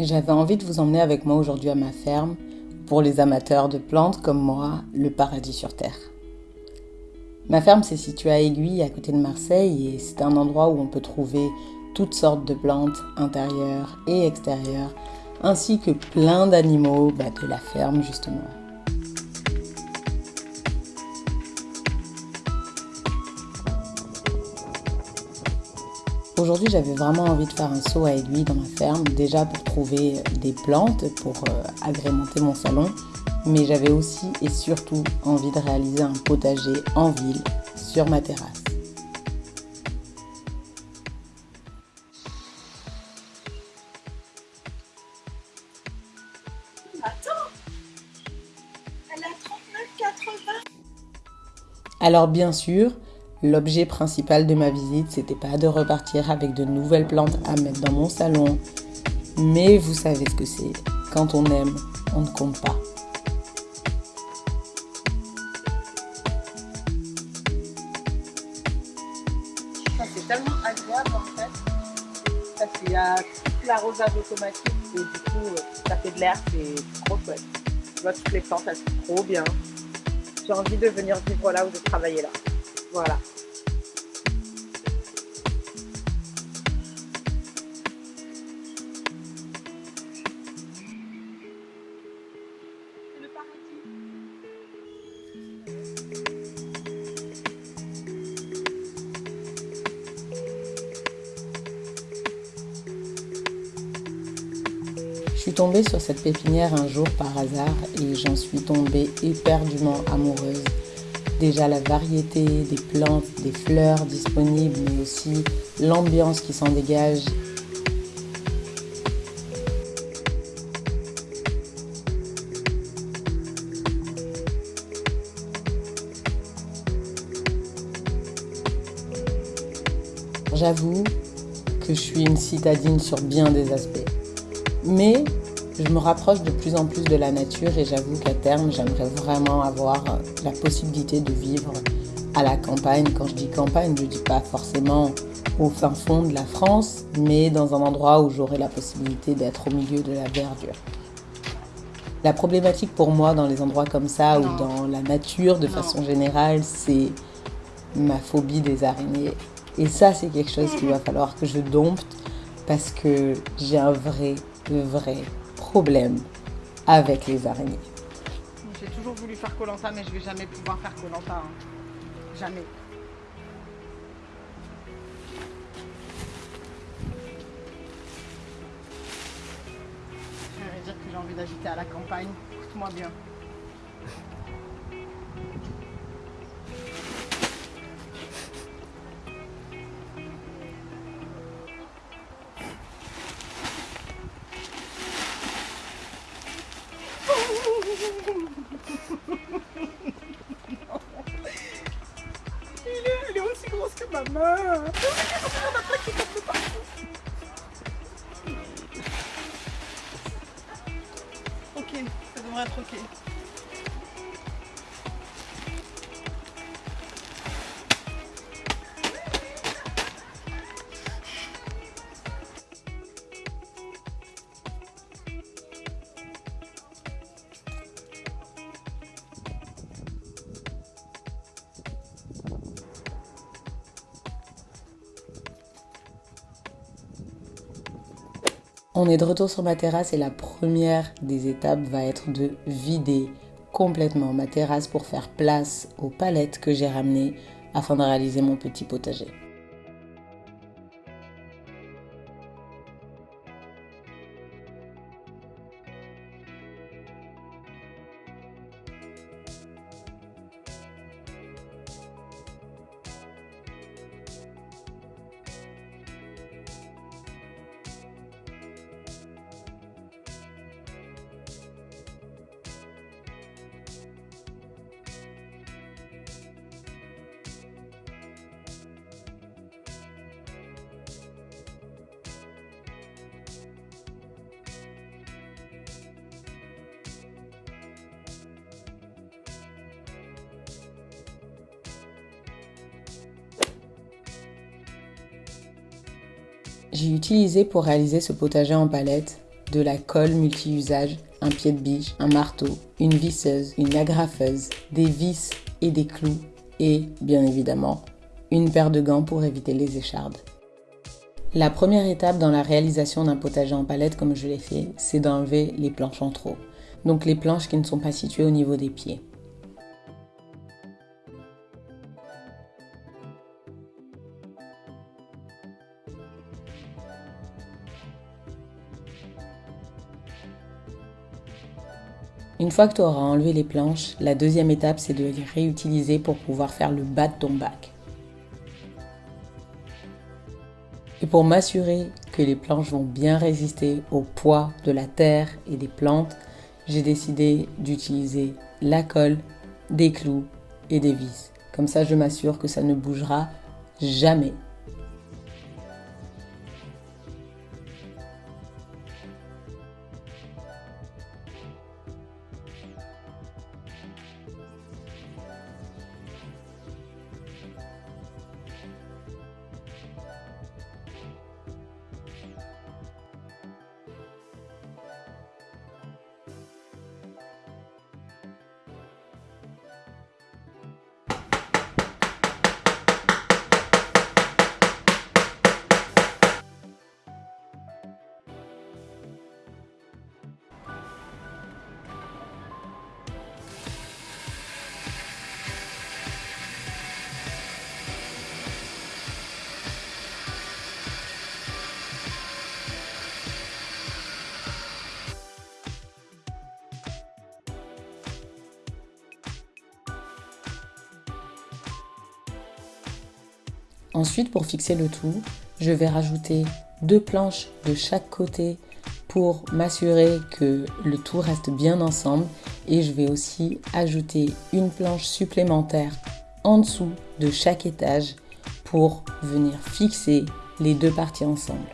J'avais envie de vous emmener avec moi aujourd'hui à ma ferme, pour les amateurs de plantes comme moi, le paradis sur Terre. Ma ferme s'est située à Aiguille, à côté de Marseille, et c'est un endroit où on peut trouver toutes sortes de plantes intérieures et extérieures, ainsi que plein d'animaux bah, de la ferme justement. Aujourd'hui, j'avais vraiment envie de faire un saut à aiguille dans ma ferme, déjà pour trouver des plantes pour euh, agrémenter mon salon, mais j'avais aussi et surtout envie de réaliser un potager en ville sur ma terrasse. Attends Elle a 39,80 Alors bien sûr, L'objet principal de ma visite, c'était pas de repartir avec de nouvelles plantes à mettre dans mon salon. Mais vous savez ce que c'est. Quand on aime, on ne compte pas. C'est tellement agréable en fait. Parce qu'il y a tout l'arrosage automatique et du coup ça fait de l'air, c'est trop chouette. Tu vois toutes les plantes, elles sont trop bien. J'ai envie de venir vivre là ou de travailler là. Voilà. Je suis tombée sur cette pépinière un jour par hasard et j'en suis tombée éperdument amoureuse déjà la variété des plantes, des fleurs disponibles, mais aussi l'ambiance qui s'en dégage. J'avoue que je suis une citadine sur bien des aspects. Mais je me rapproche de plus en plus de la nature et j'avoue qu'à terme, j'aimerais vraiment avoir la possibilité de vivre à la campagne. Quand je dis campagne, je ne dis pas forcément au fin fond de la France, mais dans un endroit où j'aurai la possibilité d'être au milieu de la verdure. La problématique pour moi dans les endroits comme ça ou dans la nature de façon générale, c'est ma phobie des araignées. Et ça, c'est quelque chose qu'il va falloir que je dompte parce que j'ai un vrai, vrai problème avec les araignées. J'ai toujours voulu faire Colanta, mais je vais jamais pouvoir faire Colanta. Hein. Jamais. Je vais dire que j'ai envie d'habiter à la campagne. Écoute-moi bien. Ok, ça devrait être ok. On est de retour sur ma terrasse et la première des étapes va être de vider complètement ma terrasse pour faire place aux palettes que j'ai ramenées afin de réaliser mon petit potager. J'ai utilisé pour réaliser ce potager en palette de la colle multi-usage, un pied de biche, un marteau, une visseuse, une agrafeuse, des vis et des clous et, bien évidemment, une paire de gants pour éviter les échardes. La première étape dans la réalisation d'un potager en palette comme je l'ai fait, c'est d'enlever les planches en trop, donc les planches qui ne sont pas situées au niveau des pieds. Une fois que tu auras enlevé les planches, la deuxième étape c'est de les réutiliser pour pouvoir faire le bas de ton bac. Et pour m'assurer que les planches vont bien résister au poids de la terre et des plantes, j'ai décidé d'utiliser la colle, des clous et des vis. Comme ça, je m'assure que ça ne bougera jamais. Ensuite, pour fixer le tout, je vais rajouter deux planches de chaque côté pour m'assurer que le tout reste bien ensemble et je vais aussi ajouter une planche supplémentaire en dessous de chaque étage pour venir fixer les deux parties ensemble.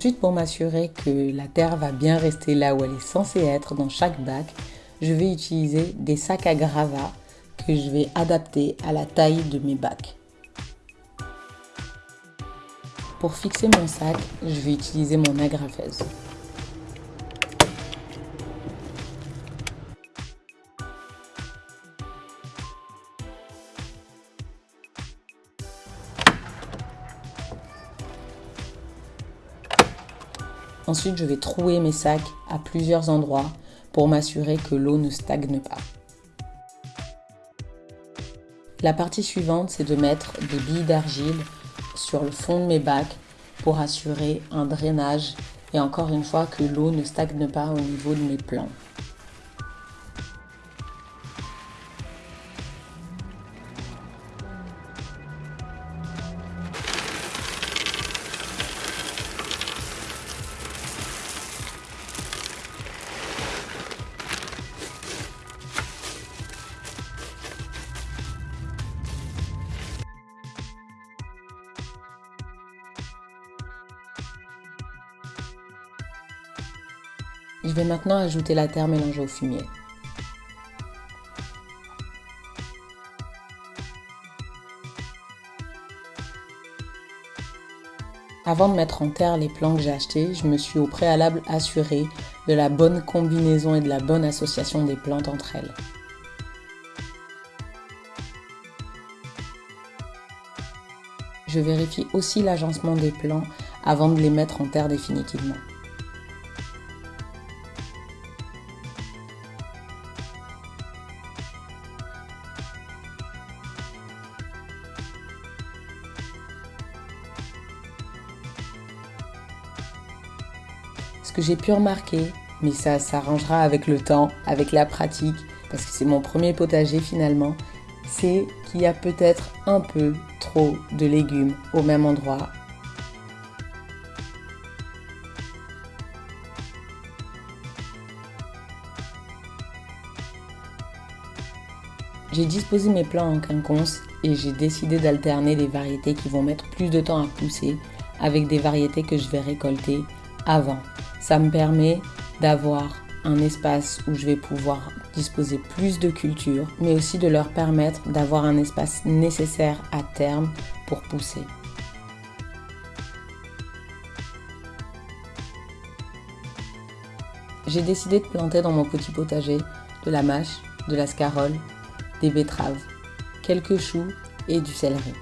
Ensuite, pour m'assurer que la terre va bien rester là où elle est censée être dans chaque bac, je vais utiliser des sacs à gravats que je vais adapter à la taille de mes bacs. Pour fixer mon sac, je vais utiliser mon agrafeuse. Ensuite, je vais trouer mes sacs à plusieurs endroits pour m'assurer que l'eau ne stagne pas. La partie suivante, c'est de mettre des billes d'argile sur le fond de mes bacs pour assurer un drainage et encore une fois que l'eau ne stagne pas au niveau de mes plants. Je vais maintenant ajouter la terre mélangée au fumier. Avant de mettre en terre les plants que j'ai achetés, je me suis au préalable assuré de la bonne combinaison et de la bonne association des plantes entre elles. Je vérifie aussi l'agencement des plants avant de les mettre en terre définitivement. Ce que j'ai pu remarquer, mais ça s'arrangera avec le temps, avec la pratique, parce que c'est mon premier potager finalement, c'est qu'il y a peut-être un peu trop de légumes au même endroit. J'ai disposé mes plants en quinconce et j'ai décidé d'alterner les variétés qui vont mettre plus de temps à pousser avec des variétés que je vais récolter avant. Ça me permet d'avoir un espace où je vais pouvoir disposer plus de culture, mais aussi de leur permettre d'avoir un espace nécessaire à terme pour pousser. J'ai décidé de planter dans mon petit potager de la mâche, de la scarole, des betteraves, quelques choux et du céleri.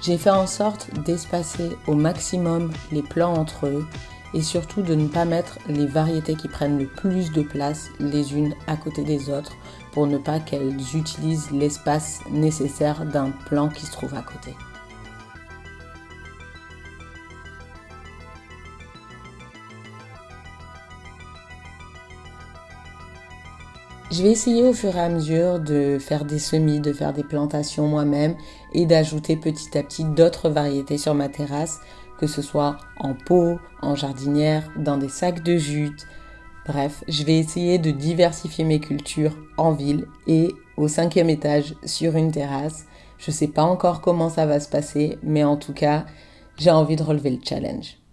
J'ai fait en sorte d'espacer au maximum les plants entre eux et surtout de ne pas mettre les variétés qui prennent le plus de place les unes à côté des autres pour ne pas qu'elles utilisent l'espace nécessaire d'un plant qui se trouve à côté. Je vais essayer au fur et à mesure de faire des semis, de faire des plantations moi-même et d'ajouter petit à petit d'autres variétés sur ma terrasse, que ce soit en pot, en jardinière, dans des sacs de jute. Bref, je vais essayer de diversifier mes cultures en ville et au cinquième étage sur une terrasse. Je ne sais pas encore comment ça va se passer, mais en tout cas, j'ai envie de relever le challenge.